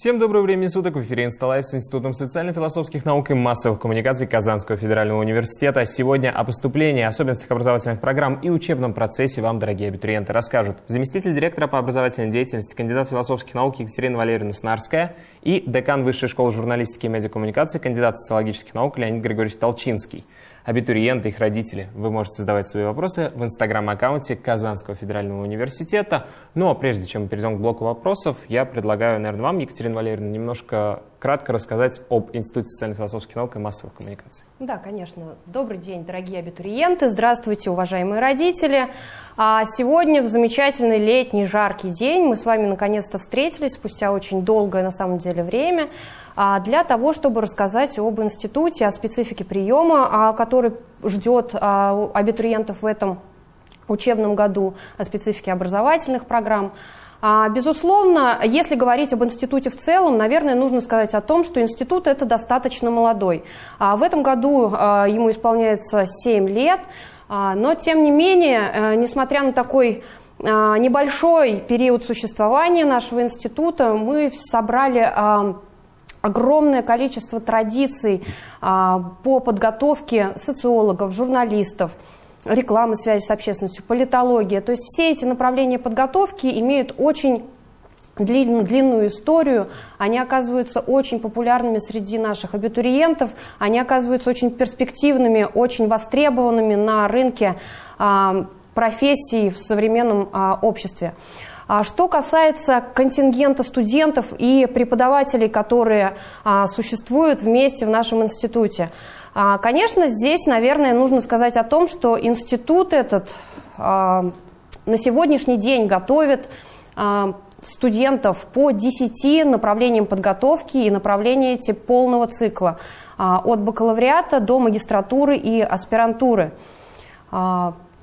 Всем доброго времени суток. В эфире «Инсталайф» с Институтом социально-философских наук и массовых коммуникаций Казанского федерального университета. Сегодня о поступлении, особенностях образовательных программ и учебном процессе вам, дорогие абитуриенты, расскажут заместитель директора по образовательной деятельности, кандидат философских наук Екатерина Валерьевна Снарская и декан Высшей школы журналистики и медиакоммуникации, кандидат социологических наук Леонид Григорьевич Толчинский абитуриенты, их родители. Вы можете задавать свои вопросы в инстаграм-аккаунте Казанского федерального университета. Ну а прежде чем мы перейдем к блоку вопросов, я предлагаю, наверное, вам, Екатерина Валерьевна, немножко кратко рассказать об Институте социально-философских наук и массовых коммуникаций. Да, конечно. Добрый день, дорогие абитуриенты. Здравствуйте, уважаемые родители. А сегодня в замечательный летний жаркий день мы с вами наконец-то встретились спустя очень долгое на самом деле время а, для того, чтобы рассказать об институте, о специфике приема, а, который ждет абитуриентов в этом учебном году, о специфике образовательных программ. Безусловно, если говорить об институте в целом, наверное, нужно сказать о том, что институт это достаточно молодой. В этом году ему исполняется 7 лет, но тем не менее, э, несмотря на такой небольшой период существования нашего института, мы собрали огромное количество традиций а, по подготовке социологов, журналистов, рекламы, связи с общественностью, политология. То есть все эти направления подготовки имеют очень длинную, длинную историю, они оказываются очень популярными среди наших абитуриентов, они оказываются очень перспективными, очень востребованными на рынке а, профессий в современном а, обществе. А что касается контингента студентов и преподавателей, которые а, существуют вместе в нашем институте, конечно, здесь, наверное, нужно сказать о том, что институт этот на сегодняшний день готовит студентов по 10 направлениям подготовки и направления эти полного цикла, от бакалавриата до магистратуры и аспирантуры.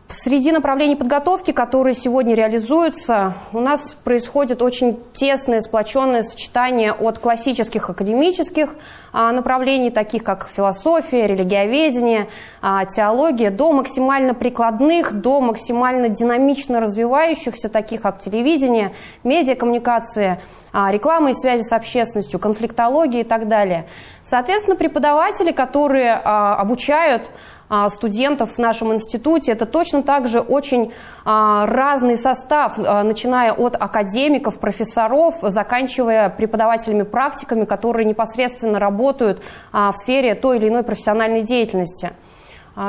Среди направлений подготовки, которые сегодня реализуются, у нас происходит очень тесное, сплоченное сочетание от классических академических а, направлений, таких как философия, религиоведение, а, теология, до максимально прикладных, до максимально динамично развивающихся, таких как телевидение, медиакоммуникация, а, реклама и связи с общественностью, конфликтология и так далее. Соответственно, преподаватели, которые обучают студентов в нашем институте. Это точно так же очень а, разный состав, а, начиная от академиков, профессоров, заканчивая преподавателями-практиками, которые непосредственно работают в сфере той или иной профессиональной деятельности.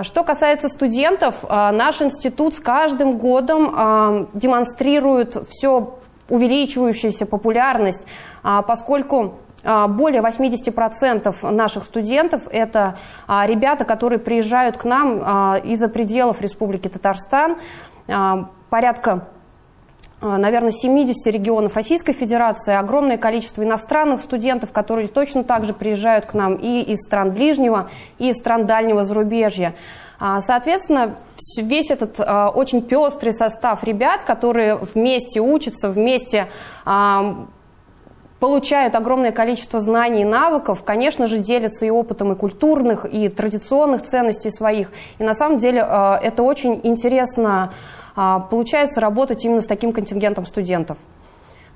Что касается студентов, наш институт с каждым годом демонстрирует все увеличивающуюся популярность, поскольку а, более 80% наших студентов – это а, ребята, которые приезжают к нам а, из-за пределов Республики Татарстан. Порядка наверное, 70 регионов Российской Федерации, огромное количество иностранных студентов, которые точно так же приезжают к нам и из стран ближнего, и из стран дальнего зарубежья. Соответственно, весь этот очень пестрый состав ребят, которые вместе учатся, вместе получают огромное количество знаний и навыков, конечно же, делятся и опытом и культурных, и традиционных ценностей своих. И на самом деле э, это очень интересно э, получается работать именно с таким контингентом студентов.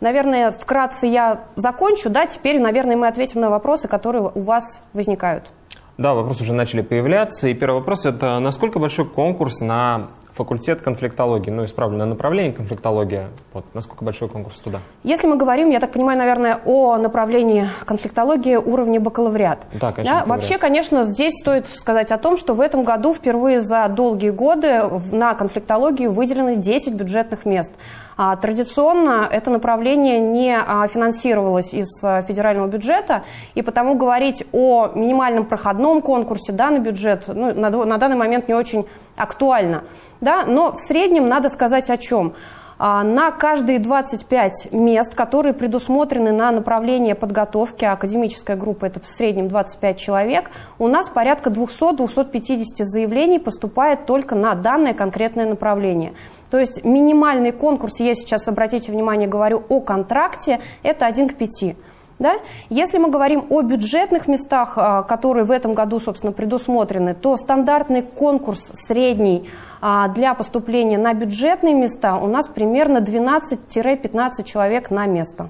Наверное, вкратце я закончу, да, теперь, наверное, мы ответим на вопросы, которые у вас возникают. Да, вопросы уже начали появляться. И первый вопрос – это насколько большой конкурс на факультет конфликтологии, ну, исправленное направление конфликтология. Вот, насколько большой конкурс туда? Если мы говорим, я так понимаю, наверное, о направлении конфликтологии уровня бакалавриат. Да, конечно. Да? Вообще, конечно, здесь стоит сказать о том, что в этом году впервые за долгие годы на конфликтологию выделены 10 бюджетных мест. А традиционно это направление не а, финансировалось из а, федерального бюджета, и потому говорить о минимальном проходном конкурсе да, на бюджет ну, на, на данный момент не очень актуально. Да? Но в среднем надо сказать о чем. На каждые 25 мест, которые предусмотрены на направление подготовки, академическая группа это в среднем 25 человек, у нас порядка 200-250 заявлений поступает только на данное конкретное направление. То есть минимальный конкурс, я сейчас, обратите внимание, говорю о контракте, это 1 к 5. Да? Если мы говорим о бюджетных местах, а, которые в этом году, собственно, предусмотрены, то стандартный конкурс средний а, для поступления на бюджетные места у нас примерно 12-15 человек на место.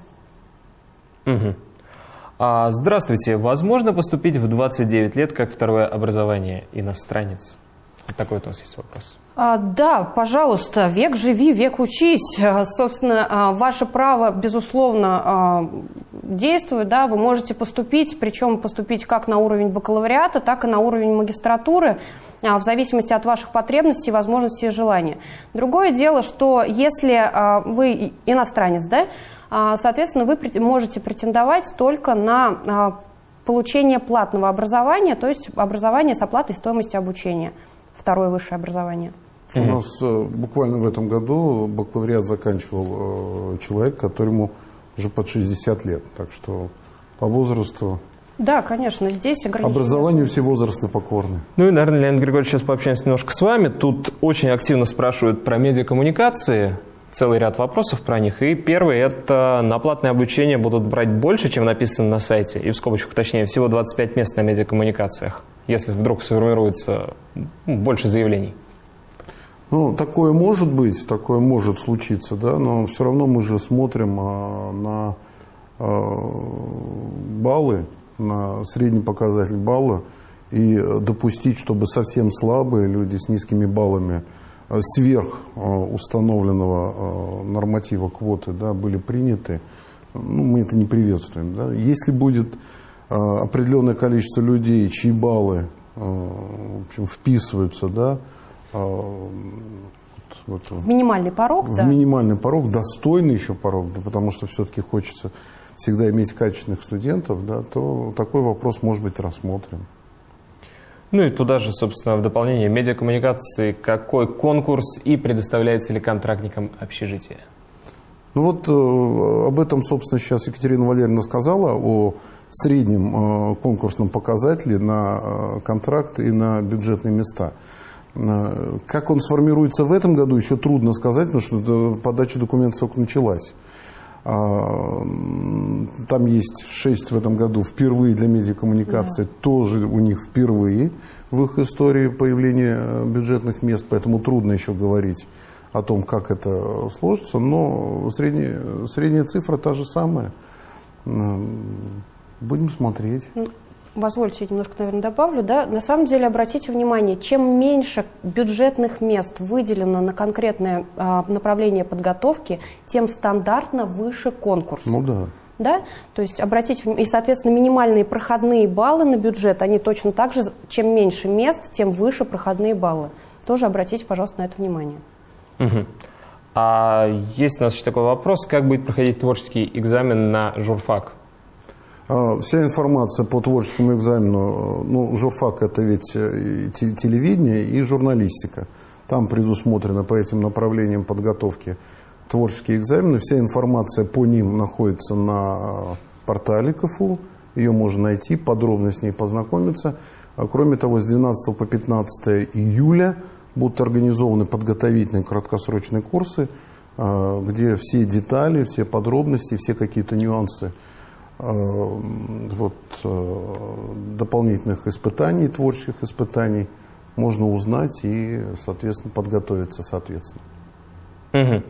Угу. А, здравствуйте. Возможно поступить в 29 лет как второе образование иностранец? Такой вот у нас есть вопрос. А, да, пожалуйста, век живи, век учись. А, собственно, а, ваше право, безусловно, действует. Да, вы можете поступить, причем поступить как на уровень бакалавриата, так и на уровень магистратуры в зависимости от ваших потребностей, возможностей и желаний. Другое дело, что если вы иностранец, да, соответственно, вы можете претендовать только на получение платного образования, то есть образование с оплатой стоимости обучения, второе высшее образование. У нас э, буквально в этом году бакалавриат заканчивал э, человек, которому уже под 60 лет. Так что по возрасту да, конечно, здесь ограничения. Образованию все возрасты покорны. Ну и, наверное, Леонид Григорьевич, сейчас пообщаемся немножко с вами. Тут очень активно спрашивают про медиакоммуникации целый ряд вопросов про них. И первый – это на платное обучение будут брать больше, чем написано на сайте. И в скобочках, точнее, всего 25 мест на медиакоммуникациях, если вдруг сформируется больше заявлений. Ну, такое может быть, такое может случиться, да, но все равно мы же смотрим а, на а, баллы, на средний показатель балла, и допустить, чтобы совсем слабые люди с низкими баллами – сверх э, установленного э, норматива квоты да, были приняты, ну, мы это не приветствуем. Да. Если будет определенное количество людей, чьи баллы в общем, вписываются да, вот, в минимальный порог, в да? минимальный порог, достойный еще порог, да, потому что все-таки хочется всегда иметь качественных студентов, да, то такой вопрос может быть рассмотрен. Ну и туда же, собственно, в дополнение медиакоммуникации, какой конкурс и предоставляется ли контрактникам общежитие? Ну вот э, об этом, собственно, сейчас Екатерина Валерьевна сказала, о среднем э, конкурсном показателе на э, контракт и на бюджетные места. Э, как он сформируется в этом году, еще трудно сказать, потому что подача документов только началась. А, там есть шесть в этом году впервые для медиакоммуникации, да. тоже у них впервые в их истории появления э, бюджетных мест, поэтому трудно еще говорить о том, как это сложится, но средняя, средняя цифра та же самая. Будем смотреть. Позвольте, я немножко, наверное, добавлю, да, на самом деле обратите внимание, чем меньше бюджетных мест выделено на конкретное а, направление подготовки, тем стандартно выше конкурс. Ну да. Да? То есть обратите внимание, и, соответственно, минимальные проходные баллы на бюджет, они точно так же, чем меньше мест, тем выше проходные баллы. Тоже обратите, пожалуйста, на это внимание. Угу. А есть у нас еще такой вопрос, как будет проходить творческий экзамен на журфак? А, вся информация по творческому экзамену, ну, журфак это ведь э, телевидение и журналистика. Там предусмотрено по этим направлениям подготовки творческие экзамены. Вся информация по ним находится на портале КФУ. Ее можно найти, подробно с ней познакомиться. А кроме того, с 12 по 15 июля будут организованы подготовительные краткосрочные курсы, где все детали, все подробности, все какие-то нюансы – Э, вот, э, дополнительных испытаний, творческих испытаний можно узнать и, соответственно, подготовиться соответственно. Угу.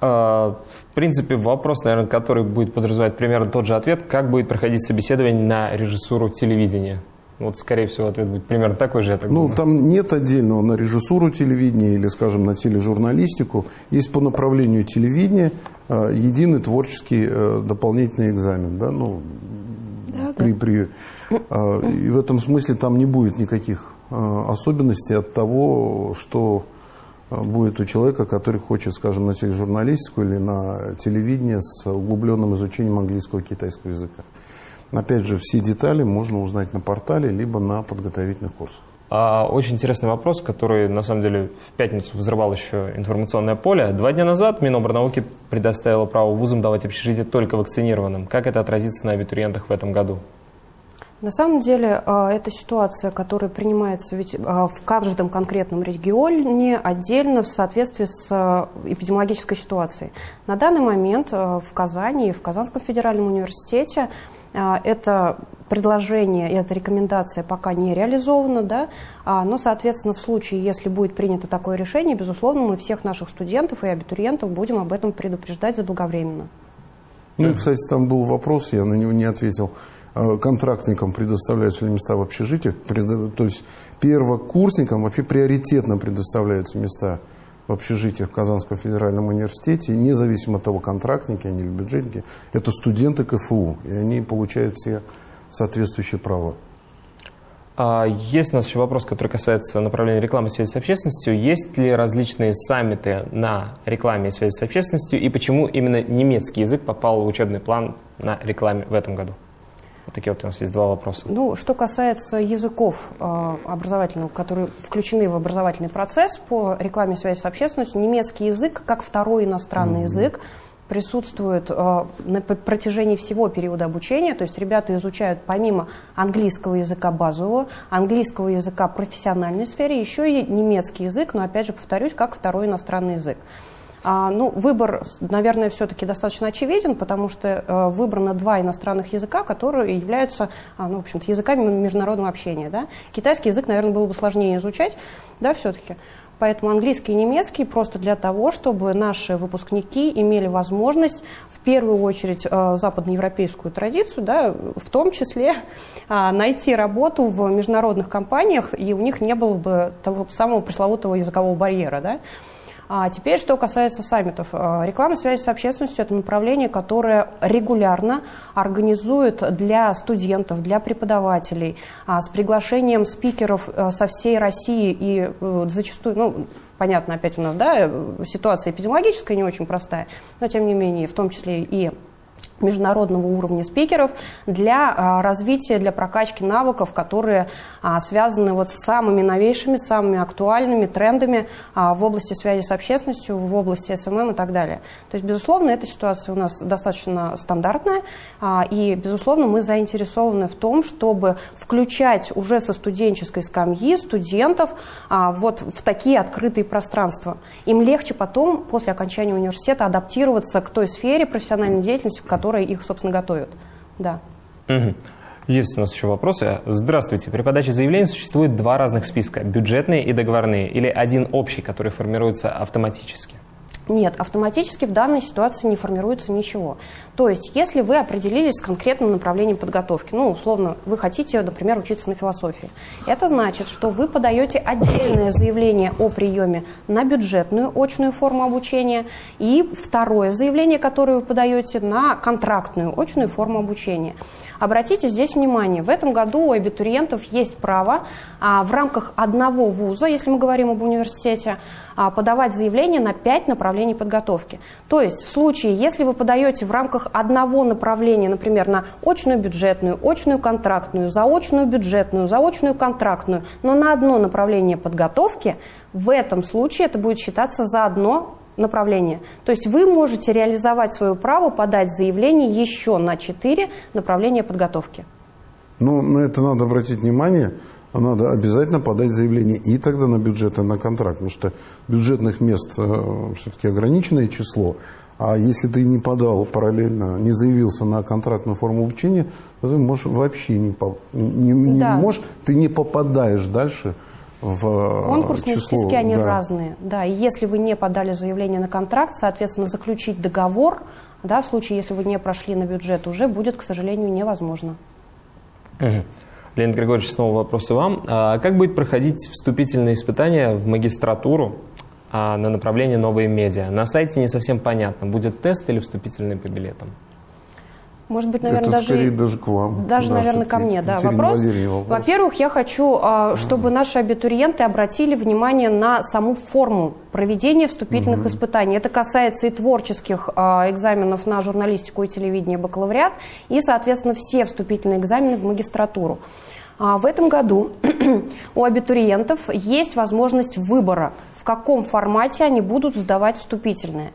В принципе, вопрос, наверное, который будет подразумевать примерно тот же ответ, как будет проходить собеседование на режиссуру телевидения? Вот, скорее всего, ответ будет примерно такой же, я так Ну, думаю. там нет отдельного на режиссуру телевидения или, скажем, на тележурналистику. Есть по направлению телевидения э, единый творческий э, дополнительный экзамен. Да? Ну, да, при, да. При, э, и в этом смысле там не будет никаких э, особенностей от того, что э, будет у человека, который хочет, скажем, на тележурналистику или на телевидение с углубленным изучением английского и китайского языка. Опять же, все детали можно узнать на портале, либо на подготовительных курсах. А, очень интересный вопрос, который, на самом деле, в пятницу взрывал еще информационное поле. Два дня назад Минобрнауки предоставила право вузам давать общежитие только вакцинированным. Как это отразится на абитуриентах в этом году? На самом деле, а, это ситуация, которая принимается ведь а, в каждом конкретном регионе отдельно в соответствии с эпидемиологической ситуацией. На данный момент в Казани и в Казанском федеральном университете а, это предложение, эта рекомендация пока не реализована, да, а, но, соответственно, в случае, если будет принято такое решение, безусловно, мы всех наших студентов и абитуриентов будем об этом предупреждать заблаговременно. Ну и, кстати, там был вопрос, я на него не ответил. Э, контрактникам предоставляются ли места в общежитиях, то есть первокурсникам вообще приоритетно предоставляются места в общежитиях в Казанском федеральном университете, независимо от того, контрактники они или бюджетники, это студенты КФУ, и они получают все соответствующие права. А, есть у нас еще вопрос, который касается направления рекламы и связи с общественностью. Есть ли различные саммиты на рекламе и связи с общественностью, и почему именно немецкий язык попал в учебный план на рекламе в этом году? Вот такие вот у нас есть два вопроса. Ну, что касается языков э, образовательных, которые включены в образовательный процесс по рекламе связи с общественностью, немецкий язык, как второй иностранный mm-hmm. язык, присутствует э, на протяжении всего периода обучения. То есть ребята изучают помимо английского языка базового, английского языка профессиональной сфере, еще и немецкий язык, но опять же повторюсь, как второй иностранный язык. А, ну, выбор, наверное, все-таки достаточно очевиден, потому что э, выбрано два иностранных языка, которые являются, а, ну, в общем-то, языками международного общения. Да? Китайский язык, наверное, было бы сложнее изучать, да, все-таки. Поэтому английский и немецкий просто для того, чтобы наши выпускники имели возможность в первую очередь э, западноевропейскую традицию, да, в том числе э, найти работу в международных компаниях, и у них не было бы того самого пресловутого языкового барьера. Да. А теперь, что касается саммитов. Э, реклама связи с общественностью – это направление, которое регулярно организует для студентов, для преподавателей а, с приглашением спикеров э, со всей России и э, зачастую, ну, понятно, опять у нас, да, ситуация эпидемиологическая не очень простая, но тем не менее, в том числе и международного уровня спикеров для а, развития, для прокачки навыков, которые а, связаны вот с самыми новейшими, самыми актуальными трендами а, в области связи с общественностью, в области SMM и так далее. То есть, безусловно, эта ситуация у нас достаточно стандартная, и, безусловно, мы заинтересованы в том, чтобы включать уже со студенческой скамьи студентов вот в такие открытые пространства. Им легче потом, после окончания университета, адаптироваться к той сфере профессиональной деятельности, в которой которые их, собственно, готовят. Да. Угу. Есть у нас еще вопросы. Здравствуйте. При подаче заявления существует два разных списка – бюджетные и договорные, или один общий, который формируется автоматически? Нет, автоматически в данной ситуации не формируется ничего. То есть, если вы определились с конкретным направлением подготовки, ну, условно, вы хотите, например, учиться на философии, это значит, что вы подаете отдельное заявление о приеме на бюджетную очную форму обучения и второе заявление, которое вы подаете на контрактную очную форму обучения. Обратите здесь внимание, в этом году у абитуриентов есть право а, в рамках одного вуза, если мы говорим об университете, а, подавать заявление на 5 направлений подготовки. То есть в случае, если вы подаете в рамках одного направления, например, на очную бюджетную, очную контрактную, заочную бюджетную, заочную контрактную, но на одно направление подготовки, в этом случае это будет считаться за одно направления. То есть вы можете реализовать свое право подать заявление еще на 4 направления подготовки. Ну, на это надо обратить внимание. Надо обязательно подать заявление и тогда на бюджет, и на контракт. Потому что бюджетных мест э, все-таки ограниченное число. А если ты не подал параллельно, не заявился на контрактную форму обучения, то ты можешь вообще не, не, не да. можешь, ты не попадаешь дальше в Конкурсные число, списки, они да. разные. Да, и если вы не подали заявление на контракт, соответственно, заключить договор, да, в случае, если вы не прошли на бюджет, уже будет, к сожалению, невозможно. Угу. Леонид Григорьевич, снова вопросы вам. А как будет проходить вступительные испытания в магистратуру а, на направление новые медиа? На сайте не совсем понятно, будет тест или вступительный по билетам? Может быть, наверное, Это даже, скорее даже к вам. Даже, да, наверное, ко мне. Да. Вопрос, вопрос. Во-первых, я хочу, а, чтобы наши абитуриенты обратили внимание на саму форму проведения вступительных угу. испытаний. Это касается и творческих а, экзаменов на журналистику и телевидение бакалавриат, и, соответственно, все вступительные экзамены в магистратуру. А, в этом году у абитуриентов есть возможность выбора, в каком формате они будут сдавать вступительные.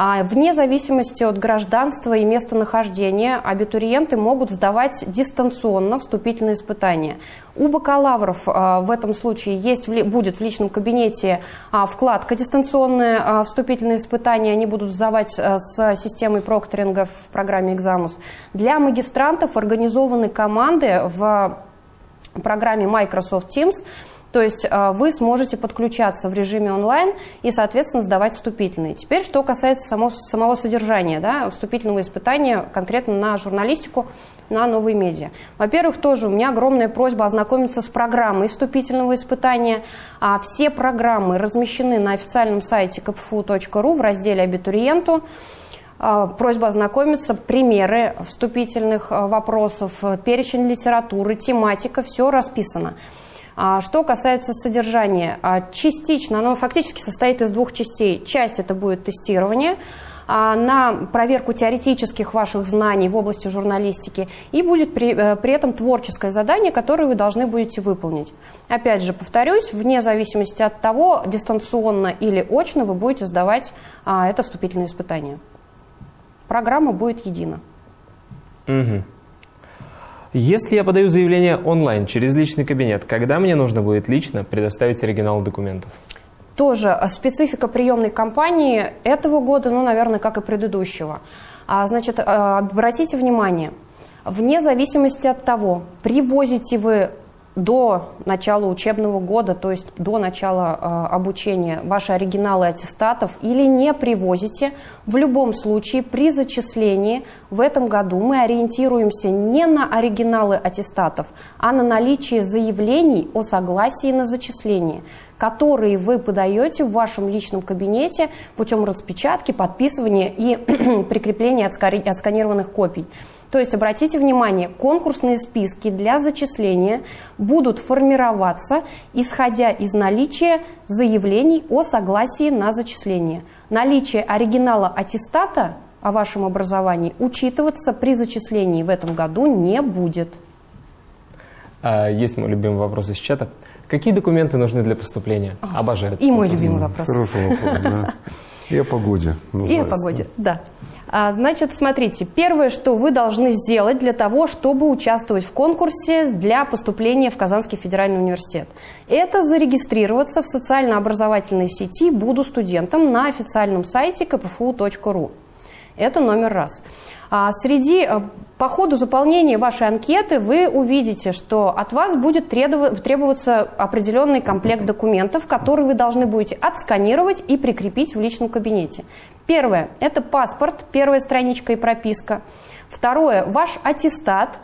А вне зависимости от гражданства и местонахождения абитуриенты могут сдавать дистанционно вступительные испытания. У бакалавров а, в этом случае есть, будет в личном кабинете а, вкладка дистанционные вступительные испытания. Они будут сдавать с системой прокторинга в программе «Экзамус». Для магистрантов организованы команды в программе Microsoft Teams – то есть э, вы сможете подключаться в режиме онлайн и, соответственно, сдавать вступительные. Теперь, что касается само, самого содержания да, вступительного испытания конкретно на журналистику, на новые медиа. Во-первых, тоже у меня огромная просьба ознакомиться с программой вступительного испытания. А все программы размещены на официальном сайте kpfu.ru в разделе «Абитуриенту». А, просьба ознакомиться, примеры вступительных а, вопросов, перечень литературы, тематика, все расписано. А что касается содержания, а, частично, оно фактически состоит из двух частей. Часть это будет тестирование а, на проверку теоретических ваших знаний в области журналистики и будет при, э, при этом творческое задание, которое вы должны будете выполнить. Опять же, повторюсь, вне зависимости от того, дистанционно или очно вы будете сдавать это вступительное испытание. Программа будет едина. Угу. Если я подаю заявление онлайн через личный кабинет, когда мне нужно будет лично предоставить оригинал документов? Тоже специфика приемной кампании этого года, ну, наверное, как и предыдущего. А, значит, а, обратите внимание, вне зависимости от того, привозите вы до начала учебного года, то есть до начала э, обучения, ваши оригиналы аттестатов или не привозите, в любом случае при зачислении в этом году мы ориентируемся не на оригиналы аттестатов, а на наличие заявлений о согласии на зачисление которые вы подаете в вашем личном кабинете путем распечатки, подписывания и прикрепления отсканированных копий. То есть, обратите внимание, конкурсные списки для зачисления будут формироваться, исходя из наличия заявлений о согласии на зачисление. Наличие оригинала аттестата о вашем образовании учитываться при зачислении в этом году не будет. А, есть мой любимый вопрос из чата. Какие документы нужны для поступления? Обожаю. И мой любимый вопрос. Хороший вопрос, да. И о погоде. И о погоде, да. А, значит, смотрите, первое, что вы должны сделать для того, чтобы участвовать в конкурсе для поступления в Казанский федеральный университет, это зарегистрироваться в социально-образовательной сети «Буду студентом» на официальном сайте kpfu.ru. Это номер раз. А среди, э, по ходу заполнения вашей анкеты вы увидите, что от вас будет требоваться определенный комплект документов, которые вы должны будете отсканировать и прикрепить в личном кабинете. Первое – это паспорт, первая страничка и прописка. Второе – ваш аттестат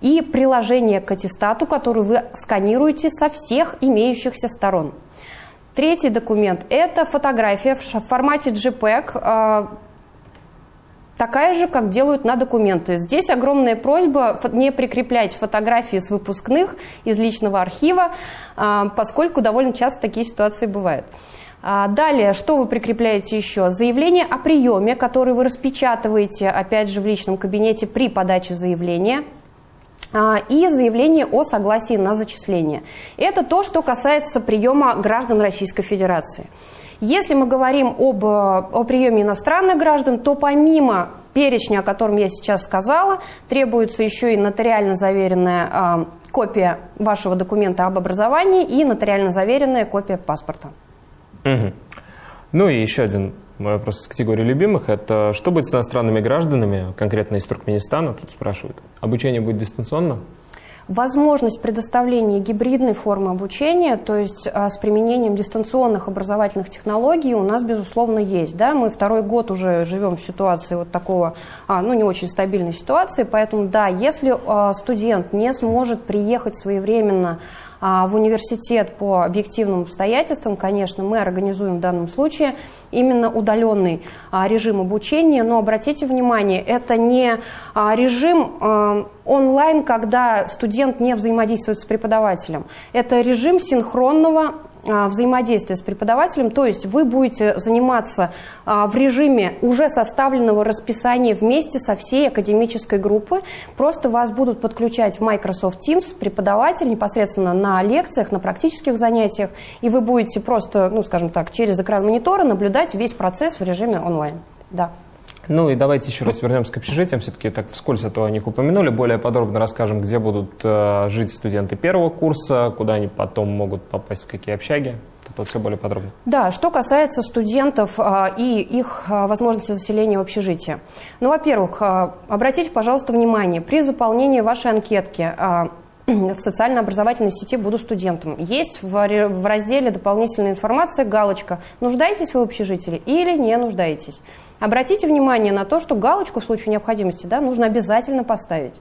и приложение к аттестату, который вы сканируете со всех имеющихся сторон. Третий документ – это фотография в формате JPEG, такая же, как делают на документы. Здесь огромная просьба не прикреплять фотографии с выпускных из личного архива, а, поскольку довольно часто такие ситуации бывают. А, далее, что вы прикрепляете еще? Заявление о приеме, которое вы распечатываете, опять же, в личном кабинете при подаче заявления а, и заявление о согласии на зачисление. Это то, что касается приема граждан Российской Федерации. Если мы говорим об, о приеме иностранных граждан, то помимо перечня, о котором я сейчас сказала, требуется еще и нотариально заверенная э, копия вашего документа об образовании и нотариально заверенная копия паспорта. Угу. Ну и еще один вопрос из категории любимых. Это что будет с иностранными гражданами, конкретно из Туркменистана, тут спрашивают. Обучение будет дистанционно? Возможность предоставления гибридной формы обучения, то есть а, с применением дистанционных образовательных технологий у нас, безусловно, есть. Да? Мы второй год уже живем в ситуации вот такого, а, ну, не очень стабильной ситуации, поэтому, да, если а, студент не сможет приехать своевременно в университет по объективным обстоятельствам, конечно, мы организуем в данном случае именно удаленный а, режим обучения, но обратите внимание, это не а, режим онлайн, когда студент не взаимодействует с преподавателем. Это режим синхронного а, взаимодействия с преподавателем, то есть вы будете заниматься а, в режиме уже составленного расписания вместе со всей академической группой. Просто вас будут подключать в Microsoft Teams преподаватель непосредственно на лекциях, на практических занятиях, и вы будете просто, ну, скажем так, через экран монитора наблюдать весь процесс в режиме онлайн. Да. Ну и давайте еще раз вернемся к общежитиям. Все-таки так вскользь а то о них упомянули. Более подробно расскажем, где будут э, жить студенты первого курса, куда они потом могут попасть, в какие общаги. Это все более подробно. Да, что касается студентов а, и их а, возможности заселения в общежитие. Ну, во-первых, а, обратите, пожалуйста, внимание, при заполнении вашей анкетки а, в социально-образовательной сети «Буду студентом». Есть в разделе «Дополнительная информация» галочка «Нуждаетесь вы в общежитии или не нуждаетесь?». Обратите внимание на то, что галочку в случае необходимости да, нужно обязательно поставить.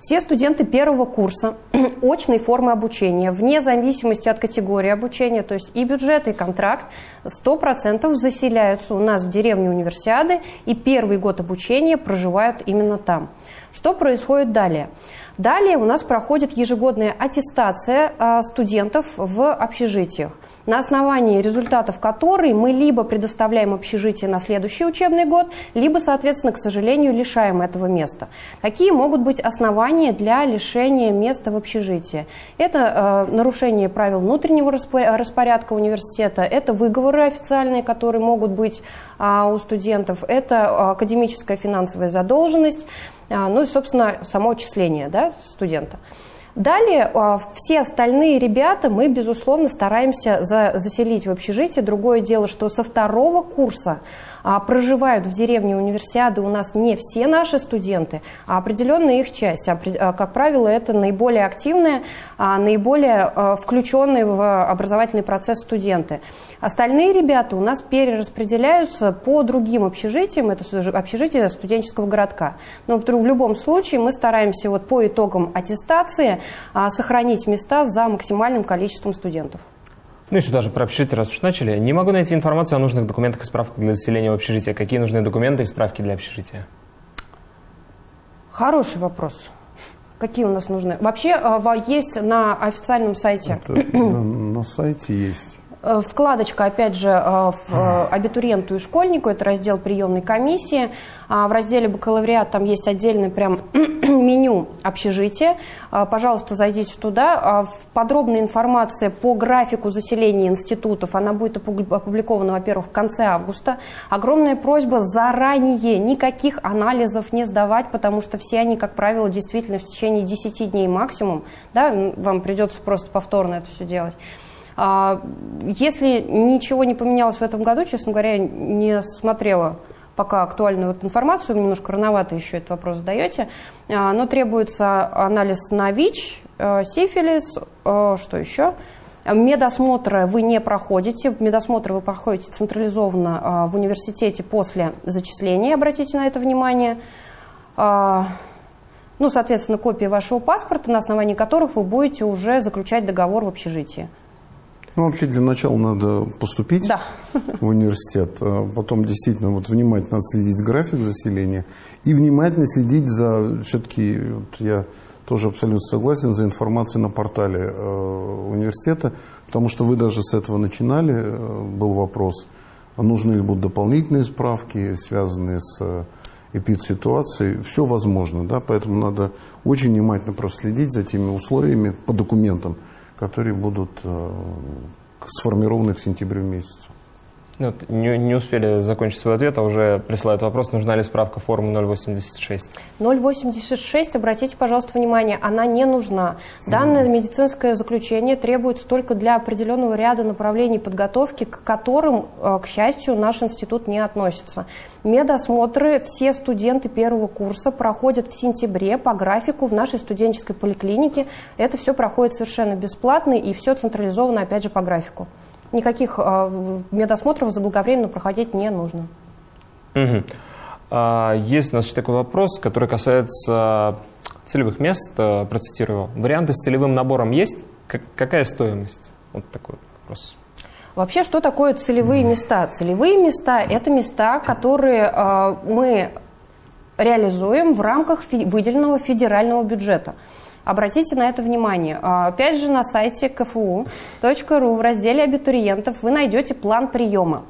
Все студенты первого курса очной формы обучения, вне зависимости от категории обучения, то есть и бюджет, и контракт, 100% заселяются у нас в деревне универсиады и первый год обучения проживают именно там. Что происходит далее? Далее у нас проходит ежегодная аттестация а, студентов в общежитиях на основании результатов которой мы либо предоставляем общежитие на следующий учебный год, либо, соответственно, к сожалению, лишаем этого места. Какие могут быть основания для лишения места в общежитии? Это э, нарушение правил внутреннего распорядка университета, это выговоры официальные, которые могут быть э, у студентов, это академическая финансовая задолженность, ну и, собственно, само отчисление да, студента. Далее а, все остальные ребята мы, безусловно, стараемся заселить в общежитие. Другое дело, что со второго курса а, проживают в деревне универсиады у нас не все наши студенты, а определенная их часть. А, как правило, это наиболее активные, наиболее включенные в образовательный процесс студенты. Остальные ребята у нас перераспределяются по другим общежитиям, это общежитие студенческого городка. Но в любом случае мы стараемся вот по итогам аттестации сохранить места за максимальным количеством студентов. Ну и сюда же про общежитие, раз уж начали. Не могу найти информацию о нужных документах и справках для заселения в общежитие. Какие нужны документы и справки для общежития? Хороший вопрос. Какие у нас нужны? Вообще а, есть на официальном сайте. Это, на, на сайте есть. Э, вкладочка, опять же, э, в э, абитуриенту и школьнику, это раздел приемной комиссии. А в разделе бакалавриат там есть отдельное прям меню общежития. Пожалуйста, зайдите туда. А подробная информация по графику заселения институтов, она будет опубликована, во-первых, в конце августа. Огромная просьба заранее никаких анализов не сдавать, потому что все они, как правило, действительно в течение 10 дней максимум. Да, вам придется просто повторно это все делать. А, если ничего не поменялось в этом году, честно говоря, не смотрела пока актуальную вот информацию, вы немножко рановато еще этот вопрос задаете, а, но требуется анализ на ВИЧ, э, сифилис, э, что еще? Медосмотры вы не проходите, медосмотры вы проходите централизованно а, в университете после зачисления, обратите на это внимание. Ну, соответственно, копии вашего паспорта, на основании которых вы будете уже заключать договор в общежитии. Ну, вообще для начала надо поступить да. в университет, а потом действительно вот внимательно следить график заселения и внимательно следить за, все-таки, вот я тоже абсолютно согласен, за информацией на портале э, университета, потому что вы даже с этого начинали, э, был вопрос, а нужны ли будут дополнительные справки, связанные с э, эпидситуацией, все возможно, да, поэтому надо очень внимательно проследить за теми условиями по документам, которые будут э, сформированы к сентябрю месяцу. Ну, вот не, не успели закончить свой ответ, а уже присылают вопрос, нужна ли справка формы 086. 086, обратите, пожалуйста, внимание, она не нужна. Данное медицинское заключение требуется только для определенного ряда направлений подготовки, к которым, э, к счастью, наш институт не относится. Медосмотры все студенты первого курса проходят в сентябре по графику в нашей студенческой поликлинике. Это все проходит совершенно бесплатно и все централизовано, опять же, по графику никаких э, медосмотров заблаговременно проходить не нужно. Угу. А, есть у нас еще такой вопрос, который касается целевых мест. Э, процитирую. Варианты с целевым набором есть? Как, какая стоимость? Вот такой вопрос. Вообще, что такое целевые места? Целевые места – это места, которые э, мы реализуем в рамках фи выделенного федерального бюджета. Обратите на это внимание. А, опять же, на сайте kfu.ru в разделе абитуриентов вы найдете план приема.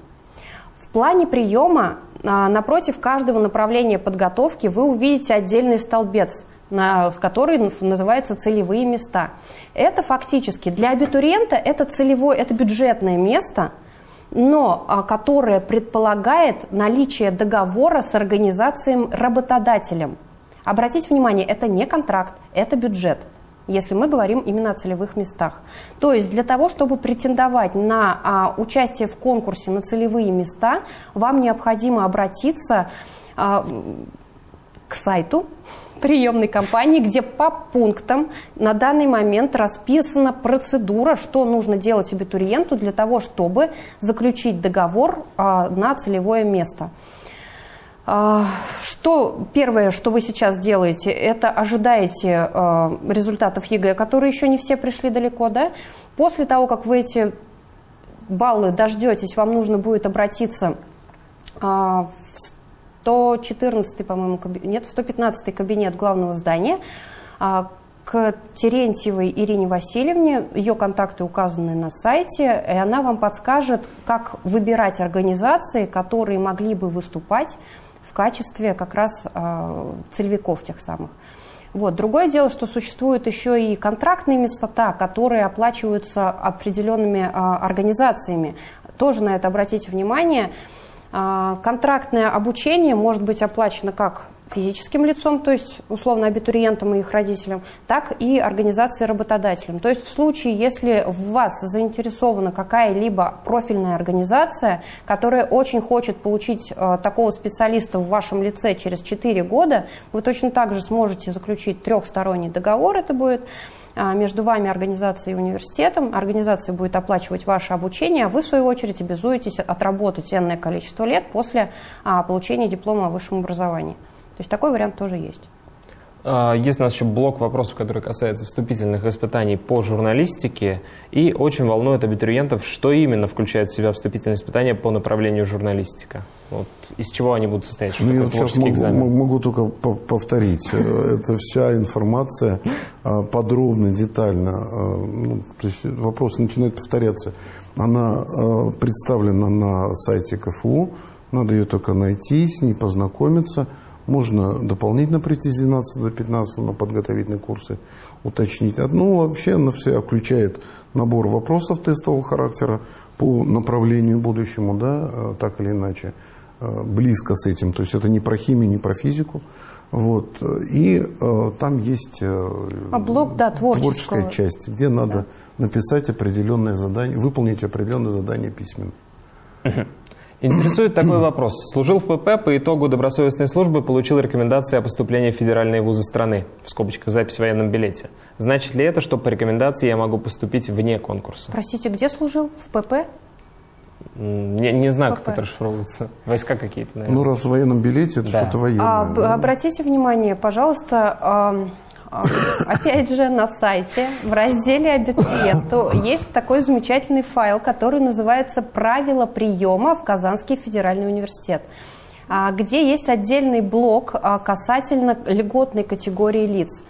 В плане приема а, напротив каждого направления подготовки вы увидите отдельный столбец, который называется целевые места. Это фактически для абитуриента это целевое, это бюджетное место, но а, которое предполагает наличие договора с организацией работодателем. Обратите внимание, это не контракт, это бюджет если мы говорим именно о целевых местах. То есть для того, чтобы претендовать на а, участие в конкурсе на целевые места, вам необходимо обратиться а, к сайту приемной кампании, где по пунктам на данный момент расписана процедура, что нужно делать абитуриенту для того, чтобы заключить договор а, на целевое место. А, что первое, что вы сейчас делаете, это ожидаете а, результатов ЕГЭ, которые еще не все пришли далеко, да? После того, как вы эти баллы дождетесь, вам нужно будет обратиться а, в 114, по-моему, нет, в 115 кабинет главного здания к Терентьевой Ирине Васильевне. Ее контакты указаны на сайте, и она вам подскажет, как выбирать организации, которые могли бы выступать в качестве как раз э, целевиков тех самых. Вот. Другое дело, что существуют еще и контрактные места, которые оплачиваются определенными э, организациями. Тоже на это обратите внимание. Э, контрактное обучение может быть оплачено как физическим лицом, то есть условно абитуриентам и их родителям, так и организации работодателям. То есть в случае, если в вас заинтересована какая-либо профильная организация, которая очень хочет получить э, такого специалиста в вашем лице через 4 года, вы точно так же сможете заключить трехсторонний договор, это будет э, между вами, организацией и университетом. Организация будет оплачивать ваше обучение, а вы, в свою очередь, обязуетесь отработать энное количество лет после а, получения диплома о высшем образовании. То есть такой вариант тоже есть. А, есть у нас еще блок вопросов, который касается вступительных испытаний по журналистике. И очень волнует абитуриентов, что именно включает в себя вступительные испытания по направлению журналистика. Вот, из чего они будут состоять? Что ну, я сейчас могу, экзамен? могу только повторить. Э, это вся информация а, подробно, детально. А, ну, то есть вопрос начинает повторяться. Она представлена на сайте КФУ. Надо ее только найти, с ней познакомиться – можно дополнительно прийти с 12 до 15 на подготовительные курсы, уточнить. Ну, вообще она все включает набор вопросов тестового характера по направлению будущему, да, э, так или иначе, э, близко с этим. То есть это не про химию, не про физику. Вот. И э, там есть э, а блок, да, творческая часть, где надо да. написать определенное задание, выполнить определенное задание письменно. Интересует такой вопрос. Служил в ПП, по итогу добросовестной службы получил рекомендации о поступлении в федеральные вузы страны, в скобочках запись в военном билете. Значит ли это, что по рекомендации я могу поступить вне конкурса? Простите, где служил? В ПП? Не, не знаю, ПП. как это расшифровывается. Войска какие-то, наверное. Ну, раз в военном билете, это да. что-то военное. А, да? Обратите внимание, пожалуйста, опять же, на сайте в разделе «Абитуриенту» есть такой замечательный файл, который называется «Правила приема в Казанский федеральный университет» а, где есть отдельный блок а, касательно льготной категории лиц.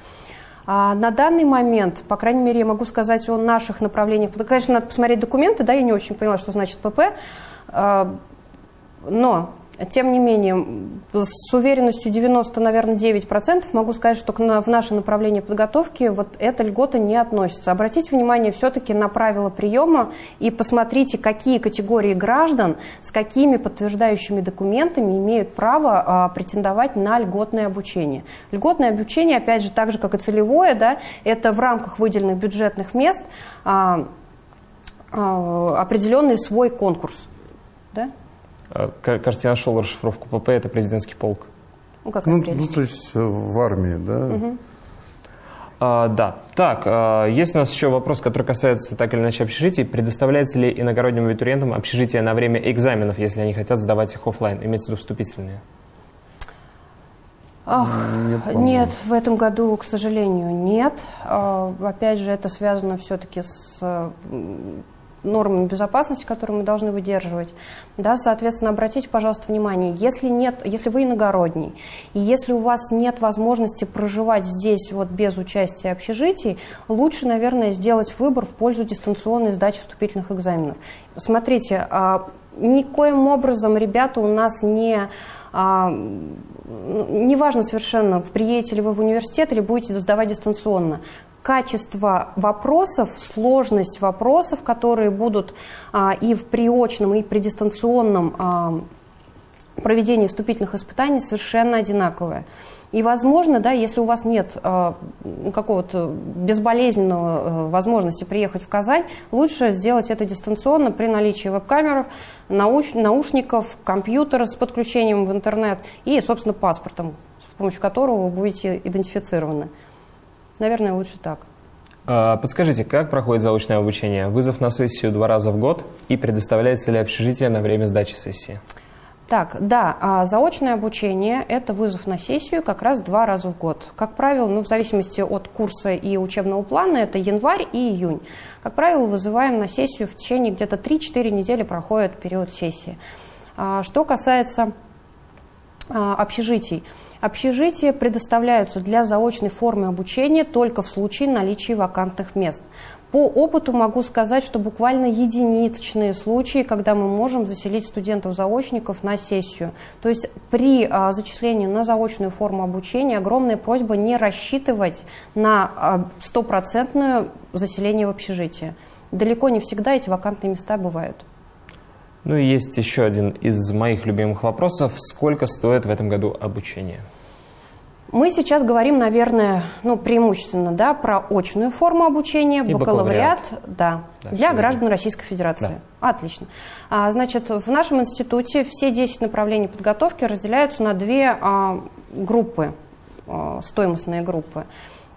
На данный момент, по крайней мере, я могу сказать о наших направлениях. Конечно, надо посмотреть документы, да, я не очень поняла, что значит ПП, но тем не менее, с уверенностью 90, наверное, 9% могу сказать, что в наше направление подготовки вот эта льгота не относится. Обратите внимание все-таки на правила приема и посмотрите, какие категории граждан с какими подтверждающими документами имеют право а, претендовать на льготное обучение. Льготное обучение, опять же, так же, как и целевое, да, это в рамках выделенных бюджетных мест а, а, определенный свой конкурс. Да? А, кажется, я нашел расшифровку ПП, это президентский полк. Ну, как ну, ну, то есть э, в армии, да? Угу. А, да. Так, а, есть у нас еще вопрос, который касается так или иначе общежитий. Предоставляется ли иногородним абитуриентам общежитие на время экзаменов, если они хотят сдавать их офлайн, имеется в виду вступительные? Ах, нет, нет, в этом году, к сожалению, нет. А, опять же, это связано все-таки с нормами безопасности, которые мы должны выдерживать. Да, соответственно, обратите, пожалуйста, внимание, если, нет, если вы иногородний, и если у вас нет возможности проживать здесь вот без участия общежитий, лучше, наверное, сделать выбор в пользу дистанционной сдачи вступительных экзаменов. Смотрите, а, никоим образом ребята у нас не а, неважно совершенно, приедете ли вы в университет или будете сдавать дистанционно качество вопросов, сложность вопросов, которые будут а, и в приочном, и при дистанционном а, проведении вступительных испытаний совершенно одинаковые. И, возможно, да, если у вас нет э, какого-то безболезненного э, возможности приехать в Казань, лучше сделать это дистанционно при наличии веб-камер, науш, наушников, компьютера с подключением в интернет и, собственно, паспортом помощью которого вы будете идентифицированы. Наверное, лучше так. А, подскажите, как проходит заочное обучение? Вызов на сессию два раза в год и предоставляется ли общежитие на время сдачи сессии? Так, да, а заочное обучение – это вызов на сессию как раз два раза в год. Как правило, ну, в зависимости от курса и учебного плана, это январь и июнь. Как правило, вызываем на сессию в течение где-то 3-4 недели проходит период сессии. А, что касается общежитий. Общежития предоставляются для заочной формы обучения только в случае наличия вакантных мест. По опыту могу сказать, что буквально единичные случаи, когда мы можем заселить студентов-заочников на сессию. То есть при а, зачислении на заочную форму обучения огромная просьба не рассчитывать на а, стопроцентное заселение в общежитие. Далеко не всегда эти вакантные места бывают. Ну и есть еще один из моих любимых вопросов. Сколько стоит в этом году обучение? Мы сейчас говорим, наверное, ну, преимущественно да, про очную форму обучения, И бакалавриат, бакалавриат. да, Да, для всё граждан. Российской Федерации. Да. Отлично. А, значит, в нашем институте все 10 направлений подготовки разделяются на две а, группы, а, стоимостные группы.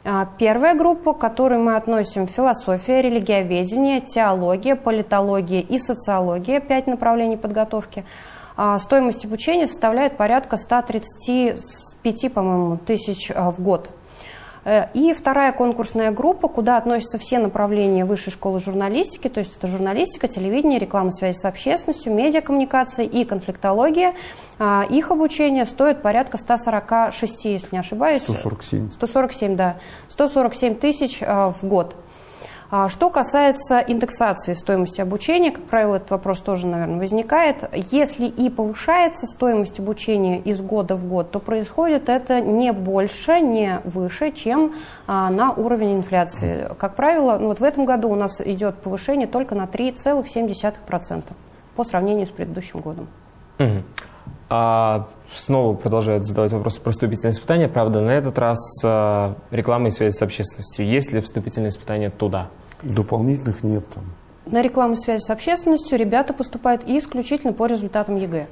А, Первая группа, к которой мы относим философия, религиоведение, теология, политология и социология, пять направлений подготовки. А, Стоимость обучения составляет порядка 135, по-моему, тысяч а, в год. Э, И вторая конкурсная группа, куда относятся все направления высшей школы журналистики, то есть это журналистика, телевидение, реклама связи с общественностью, медиакоммуникация и конфликтология. А, Их обучение стоит порядка 146, если не ошибаюсь. 147. 147, да. 147 тысяч а, в год. А, Что касается индексации стоимости обучения, как правило, этот вопрос тоже, наверное, возникает. Если и повышается стоимость обучения из года в год, то происходит это не больше, не выше, чем а, на уровень инфляции. Как правило, ну вот в этом году у нас идет повышение только на 3,7% по сравнению с предыдущим годом. Мгм. А снова продолжают задавать вопросы про вступительные испытания. Правда, на этот раз а, реклама и связь с общественностью. Есть ли вступительные испытания туда? Дополнительных нет там. На рекламу связи с общественностью ребята поступают исключительно по результатам ЕГЭ.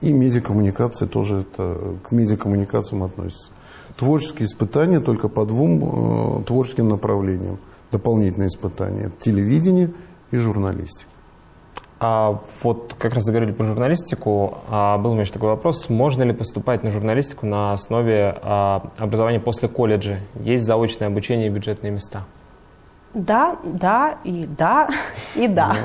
И медиакоммуникация тоже это, к медиакоммуникациям относится. Творческие испытания только по двум э, творческим направлениям. Дополнительные испытания. Телевидение и журналистика. А вот как раз заговорили про журналистику. А, был у меня еще такой вопрос. Можно ли поступать на журналистику на основе а, образования после колледжа? Есть заочное обучение и бюджетные места? Да, да и да, и да.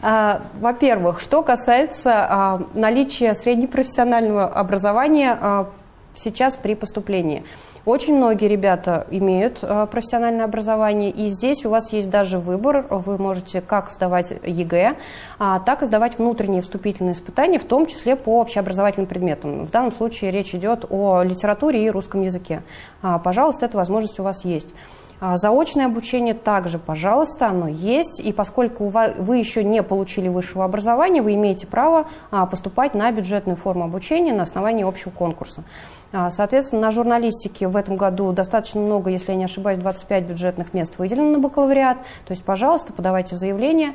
А, Во-первых, что касается а, наличия среднепрофессионального образования а, сейчас при поступлении. Очень многие ребята имеют а, профессиональное образование, и здесь у вас есть даже выбор. Вы можете как сдавать ЕГЭ, а, так и сдавать внутренние вступительные испытания, в том числе по общеобразовательным предметам. В данном случае речь идет о литературе и русском языке. А, Пожалуйста, эта возможность у вас есть. А, Заочное обучение также, пожалуйста, оно есть. И поскольку вы еще не получили высшего образования, вы имеете право а, поступать на бюджетную форму обучения на основании общего конкурса. А, Соответственно, на журналистике в этом году достаточно много, если я не ошибаюсь, 25 бюджетных мест выделено на бакалавриат. То есть, пожалуйста, подавайте заявление.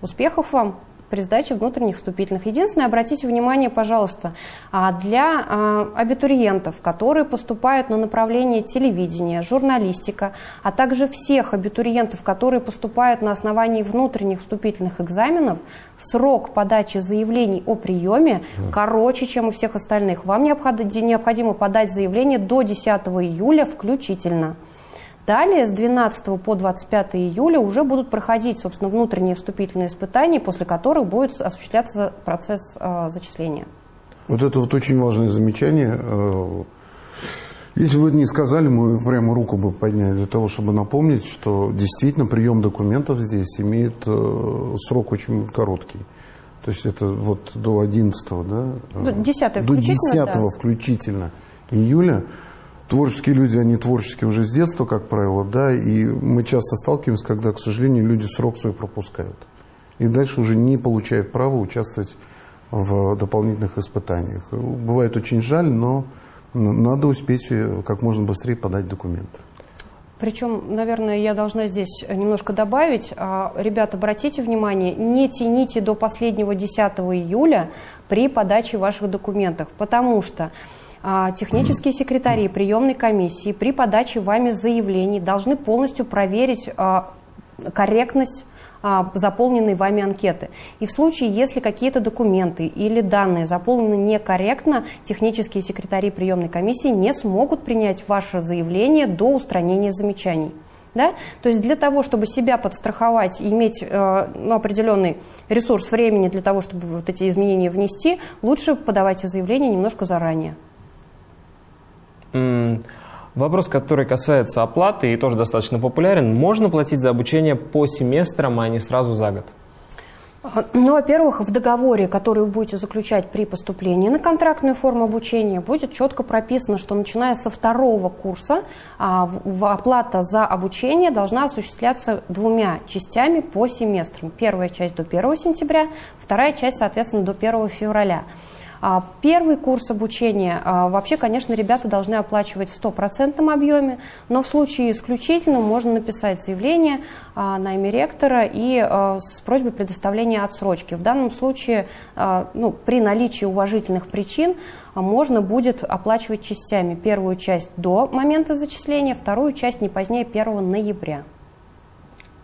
Успехов вам! При сдаче внутренних вступительных. Единственное, обратите внимание, пожалуйста, а, для а, абитуриентов, которые поступают на направление телевидения, журналистика, а также всех абитуриентов, которые поступают на основании внутренних вступительных экзаменов, срок подачи заявлений о приеме короче, чем у всех остальных. Вам необход- необходимо подать заявление до 10 июля включительно. Далее, с 12 по 25 июля уже будут проходить, собственно, внутренние вступительные испытания, после которых будет осуществляться процесс э, зачисления. Вот это вот очень важное замечание. Э, Если бы вы не сказали, мы прямо руку бы подняли для того, чтобы напомнить, что действительно прием документов здесь имеет э, срок очень короткий. То есть это вот до 11 да? До 10 До включительно, 10 да. включительно июля. Творческие люди, они творческие уже с детства, как правило, да, и мы часто сталкиваемся, когда, к сожалению, люди срок свой пропускают. И дальше уже не получают права участвовать в дополнительных испытаниях. Бывает очень жаль, но надо успеть э, как можно быстрее подать документы. Причем, наверное, я должна здесь немножко добавить. А, Ребята, обратите внимание, не тяните до последнего 10 июля при подаче ваших документов, потому что технические секретари приемной комиссии при подаче вами заявлений должны полностью проверить а, корректность а, заполненной вами анкеты. И в случае, если какие-то документы или данные заполнены некорректно, технические секретари приемной комиссии не смогут принять ваше заявление до устранения замечаний. Да? То есть для того, чтобы себя подстраховать и иметь э, ну, определенный ресурс времени для того, чтобы вот эти изменения внести, лучше подавайте заявление немножко заранее. Вопрос, который касается оплаты и тоже достаточно популярен. Можно платить за обучение по семестрам, а не сразу за год? Ну, во-первых, в договоре, который вы будете заключать при поступлении на контрактную форму обучения, будет четко прописано, что начиная со второго курса а, оплата за обучение должна осуществляться двумя частями по семестрам. Первая часть до 1 сентября, вторая часть, соответственно, до 1 февраля. А, первый курс обучения, а, вообще, конечно, ребята должны оплачивать в стопроцентном объеме, но в случае исключительно можно написать заявление а, на имя ректора и с просьбой предоставления отсрочки. В данном случае, ну, при наличии уважительных причин, можно будет оплачивать частями. Первую часть до момента зачисления, вторую часть не позднее 1 ноября.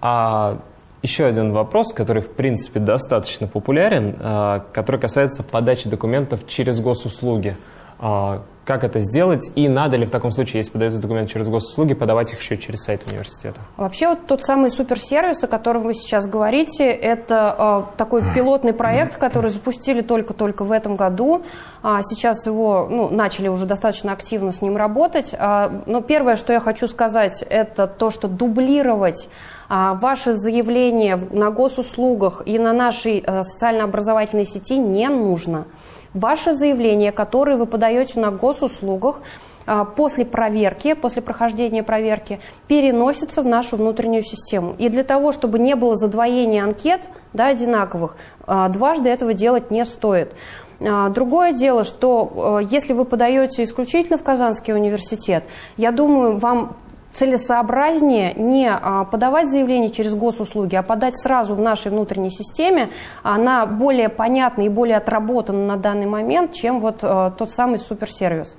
А еще один вопрос, который, в принципе, достаточно популярен, а, который касается подачи документов через госуслуги. А, как это сделать и надо ли в таком случае, если подаются документы через госуслуги, подавать их еще через сайт университета? Вообще вот тот самый суперсервис, о котором вы сейчас говорите, это э, такой пилотный проект, который запустили только-только в этом году. А сейчас его ну, начали уже достаточно активно с ним работать. А, но первое, что я хочу сказать, это то, что дублировать а, ваше заявление на госуслугах и на нашей э, социально-образовательной сети не нужно. Ваше заявление, которое вы подаете на госуслугах, а, после проверки, после прохождения проверки, переносится в нашу внутреннюю систему. И для того, чтобы не было задвоения анкет да, одинаковых, а, дважды этого делать не стоит. Другое дело, что э, если вы подаете исключительно в Казанский университет, я думаю, вам целесообразнее не а, подавать заявление через госуслуги, а подать сразу в нашей внутренней системе. Она более понятна и более отработана на данный момент, чем вот а, тот самый суперсервис.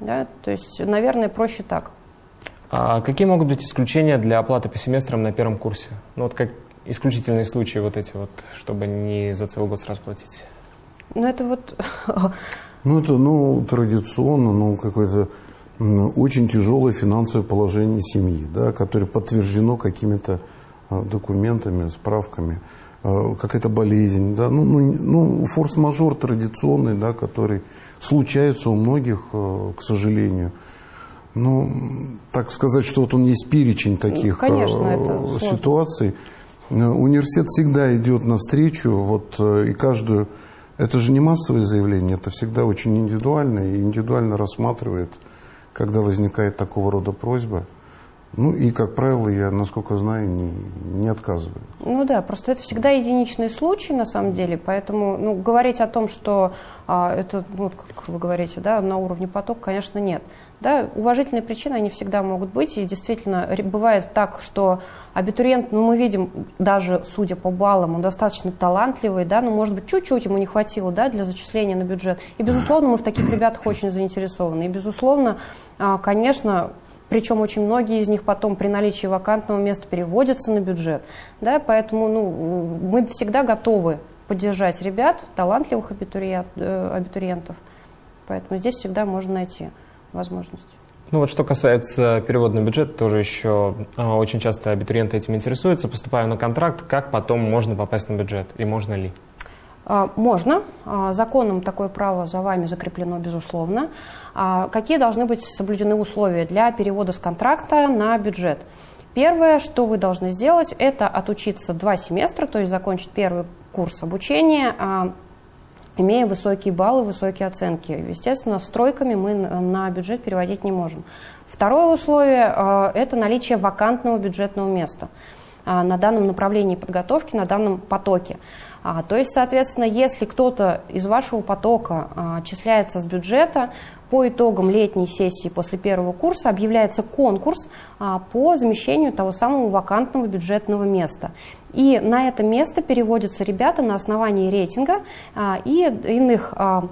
Да? То есть, наверное, проще так. А какие могут быть исключения для оплаты по семестрам на первом курсе? Ну вот как исключительные случаи вот эти вот, чтобы не за целый год сразу платить? Ну это вот... Ну это, ну, традиционно, ну, какой-то очень тяжелое финансовое положение семьи, да, которое подтверждено какими-то а, документами, справками, а, какая-то болезнь, да, ну, ну, ну форс-мажор традиционный, да, который случается у многих, а, к сожалению. Ну, так сказать, что вот он есть перечень таких Конечно, ситуаций. Университет всегда идет навстречу, вот и каждую, это же не массовое заявление, это всегда очень индивидуально и индивидуально рассматривает когда возникает такого рода просьба. Ну и, как правило, я, насколько знаю, не, не отказываю. Ну да, просто это всегда единичный случай, на самом деле, поэтому ну, говорить о том, что а, это, ну, как вы говорите, да, на уровне поток, конечно, нет. Да, уважительные причины, они всегда могут быть, и действительно бывает так, что абитуриент, ну мы видим, даже судя по баллам, он достаточно талантливый, да, но может быть чуть-чуть ему не хватило, да, для зачисления на бюджет. И безусловно мы в таких ребятах очень заинтересованы. И безусловно, а, конечно, причем очень многие из них потом при наличии вакантного места переводятся на бюджет. Да, поэтому ну, мы всегда готовы поддержать ребят, талантливых абитуриент, э, абитуриентов. Поэтому здесь всегда можно найти возможность. Ну вот что касается перевода на бюджет, тоже еще а, очень часто абитуриенты этим интересуются. Поступая на контракт, как потом можно попасть на бюджет и можно ли? А, можно. А, законом такое право за вами закреплено, безусловно. А, какие должны быть соблюдены условия для перевода с контракта на бюджет? Первое, что вы должны сделать, это отучиться два семестра, то есть закончить первый курс обучения, имея высокие баллы, высокие оценки. Естественно, с тройками мы на бюджет переводить не можем. Второе условие – это наличие вакантного бюджетного места на данном направлении подготовки, на данном потоке. А, то есть, соответственно, если кто-то из вашего потока а, числяется с бюджета, по итогам летней сессии после первого курса объявляется конкурс а, по замещению того самого вакантного бюджетного места. И на это место переводятся ребята на основании рейтинга а, и иных а,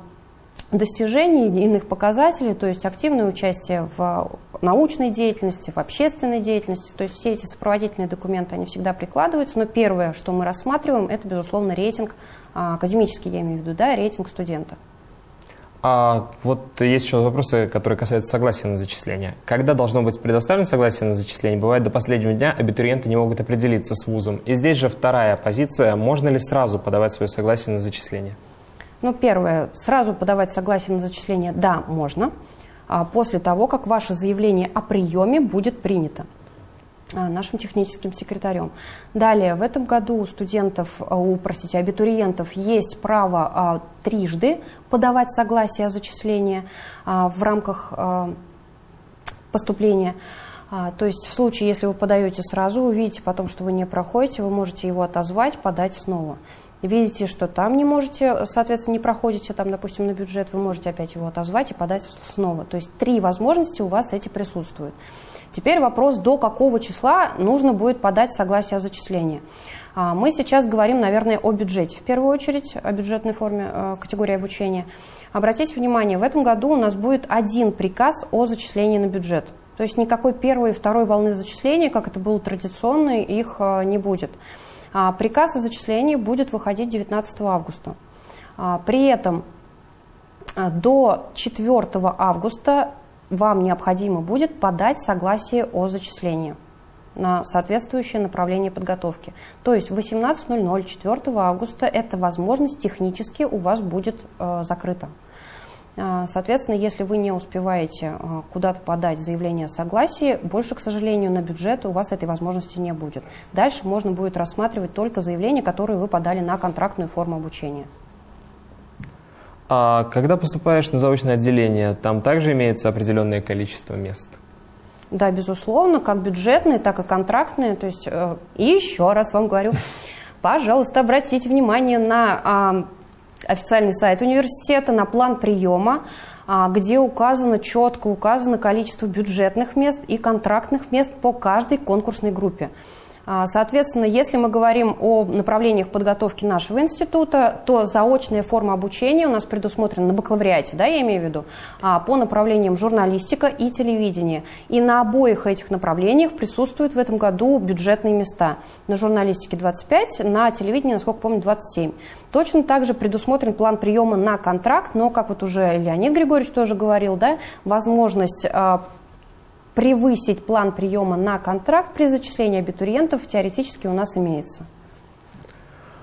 достижений, иных показателей, то есть активное участие в научной деятельности, в общественной деятельности. То есть все эти сопроводительные документы, они всегда прикладываются. Но первое, что мы рассматриваем, это, безусловно, рейтинг, а, академический я имею в виду, да, рейтинг студента. А вот есть еще вопросы, которые касаются согласия на зачисление. Когда должно быть предоставлено согласие на зачисление? Бывает, до последнего дня абитуриенты не могут определиться с вузом. И здесь же вторая позиция. Можно ли сразу подавать свое согласие на зачисление? Ну, первое, сразу подавать согласие на зачисление, да, можно, а после того, как ваше заявление о приеме будет принято а, нашим техническим секретарем. Далее, в этом году у студентов, а, у, простите, абитуриентов есть право а, трижды подавать согласие о зачислении а, в рамках а, поступления. То есть в случае, если вы подаете сразу, увидите потом, что вы не проходите, вы можете его отозвать, подать снова видите, что там не можете, соответственно, не проходите, там, допустим, на бюджет, вы можете опять его отозвать и подать снова. То есть три возможности у вас эти присутствуют. Теперь вопрос, до какого числа нужно будет подать согласие о зачислении. А, мы сейчас говорим, наверное, о бюджете, в первую очередь, о бюджетной форме э, категории обучения. Обратите внимание, в этом году у нас будет один приказ о зачислении на бюджет. То есть никакой первой и второй волны зачисления, как это было традиционно, их э, не будет. А приказ о зачислении будет выходить 19 августа. А, при этом а, до 4 августа вам необходимо будет подать согласие о зачислении на соответствующее направление подготовки. То есть в 18.00 4 августа эта возможность технически у вас будет э, закрыта. А, соответственно, если вы не успеваете а, куда-то подать заявление о согласии, больше, к сожалению, на бюджет у вас этой возможности не будет. Дальше можно будет рассматривать только заявления, которые вы подали на контрактную форму обучения. А когда поступаешь на заочное отделение, там также имеется определенное количество мест? Да, безусловно, как бюджетные, так и контрактные. То есть, э, и еще раз вам говорю, пожалуйста, обратите внимание на официальный сайт университета, на план приема, а, где указано, четко указано количество бюджетных мест и контрактных мест по каждой конкурсной группе. А, соответственно, если мы говорим о направлениях подготовки нашего института, то заочная форма обучения у нас предусмотрена на бакалавриате, да, я имею в виду, а, по направлениям журналистика и телевидение. И на обоих этих направлениях присутствуют в этом году бюджетные места. На журналистике 25, на телевидении, насколько помню, 27. Точно так же предусмотрен план приема на контракт, но, как вот уже Леонид Григорьевич тоже говорил, да, возможность а, превысить план приема на контракт при зачислении абитуриентов теоретически у нас имеется.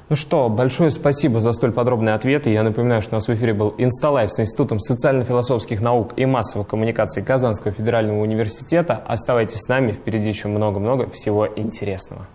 Ну что, большое спасибо за столь подробные ответы. Я напоминаю, что у нас в эфире был Инсталайф с Институтом социально-философских наук и массовых коммуникаций Казанского федерального университета. Оставайтесь с нами, впереди еще много-много всего интересного.